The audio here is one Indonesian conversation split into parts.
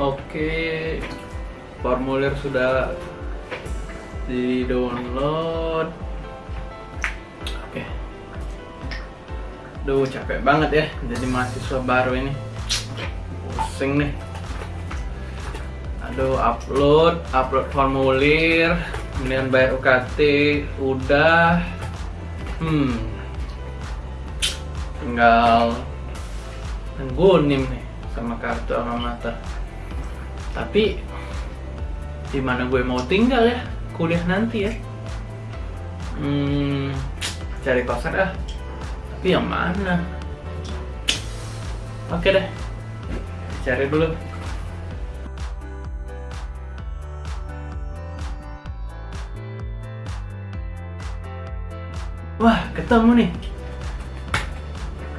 Oke, formulir sudah di download. Oke. Duh, capek banget ya jadi mahasiswa baru ini. Pusing nih. Aduh, upload, upload formulir, kemudian bayar UKT, udah. Hmm. Tinggal nggunim nih sama kartu alma. Tapi di mana gue mau tinggal ya kuliah nanti ya? Hmm, cari kosan ah. Tapi yang mana? Oke deh, cari dulu. Wah, ketemu nih.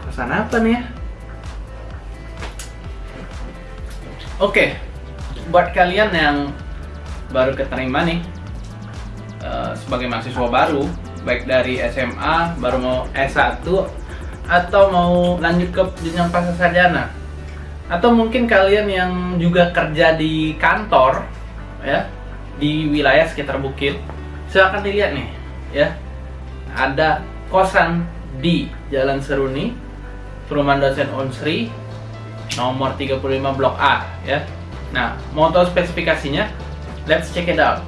Kosan apa nih ya? Oke, buat kalian yang baru keterima nih uh, sebagai mahasiswa baru, baik dari SMA, baru mau S1, atau mau lanjut ke jenjang pasca sarjana, atau mungkin kalian yang juga kerja di kantor, ya, di wilayah sekitar Bukit, silahkan dilihat nih, ya, ada kosan di Jalan Seruni, Perumahan Dosen Unsri, nomor 35 blok A ya. Nah, mau tahu spesifikasinya? Let's check it out.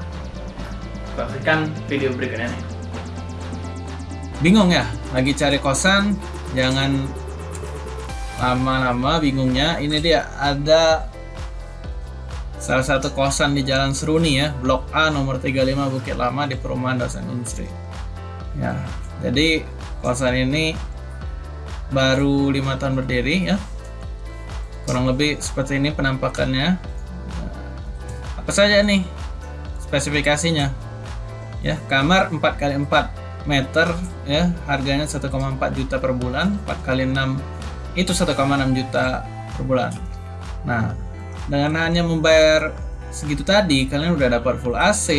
Saksikan video berikutnya. Bingung ya? Lagi cari kosan, jangan lama-lama bingungnya. Ini dia ada salah satu kosan di Jalan Seruni ya, Blok A nomor 35 Bukit Lama di Perumahan Dosen Industri. Ya, jadi kosan ini baru lima tahun berdiri ya, kurang lebih seperti ini penampakannya apa saja nih spesifikasinya? Ya kamar 4 kali 4 meter ya harganya 1,4 juta per bulan 4 kali 6 itu 1,6 juta per bulan. Nah dengan hanya membayar segitu tadi kalian udah dapat full AC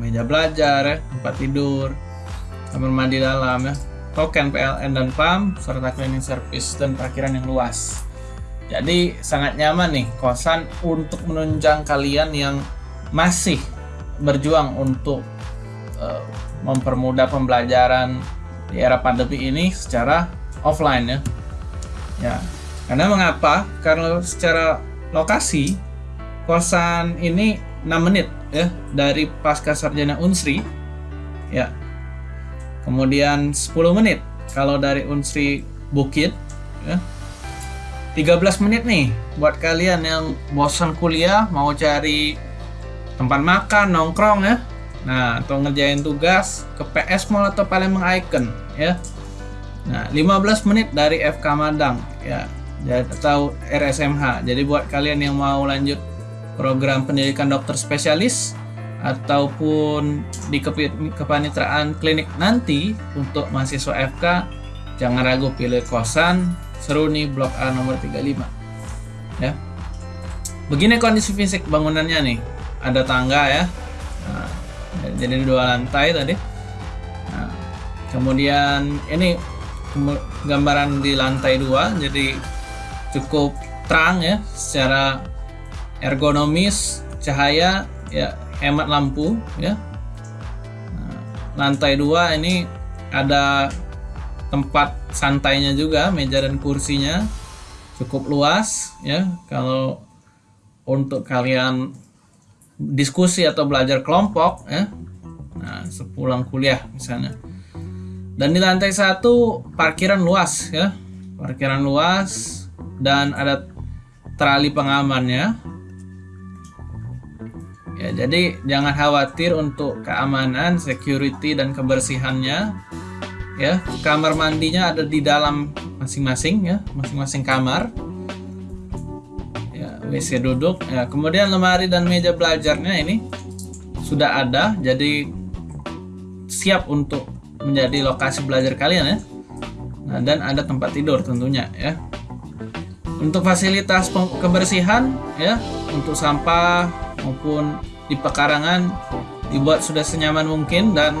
meja belajar ya tempat tidur kamar mandi dalam ya token PLN dan PAM serta cleaning service dan parkiran yang luas jadi sangat nyaman nih kosan untuk menunjang kalian yang masih berjuang untuk uh, mempermudah pembelajaran di era pandemi ini secara offline ya. Ya. Karena mengapa? Karena secara lokasi kosan ini 6 menit ya dari pasca sarjana Unsri. Ya. Kemudian 10 menit kalau dari Unsri Bukit ya 13 menit nih buat kalian yang bosan kuliah mau cari tempat makan nongkrong ya. Nah atau ngerjain tugas ke PS Mall atau Palembang Icon ya. Nah 15 menit dari FK Madang ya. Atau RSMH jadi buat kalian yang mau lanjut program pendidikan dokter spesialis ataupun di kepanitraan klinik nanti untuk mahasiswa FK jangan ragu pilih kosan Seruni Blok A nomor 35 ya. Begini kondisi fisik bangunannya nih. Ada tangga ya. Nah, jadi dua lantai tadi. Nah, kemudian ini gambaran di lantai dua jadi cukup terang ya secara ergonomis cahaya ya hemat lampu ya. Nah, lantai dua ini ada tempat santainya juga meja dan kursinya cukup luas ya. Kalau untuk kalian diskusi atau belajar kelompok ya. Nah sepulang kuliah misalnya. Dan di lantai satu parkiran luas ya. Parkiran luas dan ada terali pengamannya. Ya jadi jangan khawatir untuk keamanan security dan kebersihannya ya. Kamar mandinya ada di dalam masing-masing ya. Masing-masing kamar. Ya WC duduk. Ya kemudian lemari dan meja belajarnya ini sudah ada jadi siap untuk menjadi lokasi belajar kalian ya. Nah, dan ada tempat tidur tentunya ya. Untuk fasilitas kebersihan ya untuk sampah maupun di pekarangan dibuat sudah senyaman mungkin dan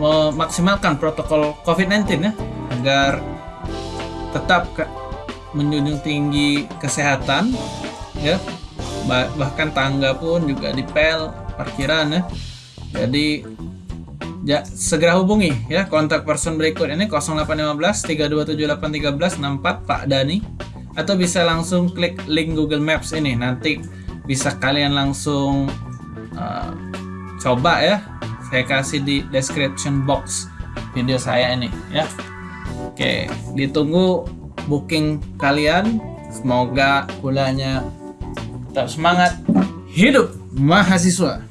memaksimalkan protokol COVID-19 ya agar tetap ke, menjunjung tinggi kesehatan ya. Ba- bahkan tangga pun juga dipel parkiran ya. Jadi ya, segera hubungi ya. Kontak person berikut ini 0815 3278313 64 Pak Dani. Atau bisa langsung klik link Google Maps ini. Nanti bisa kalian langsung uh, coba ya saya kasih di description box video saya ini ya. Oke ditunggu booking kalian. Semoga kuliahnya tetap semangat. Hidup mahasiswa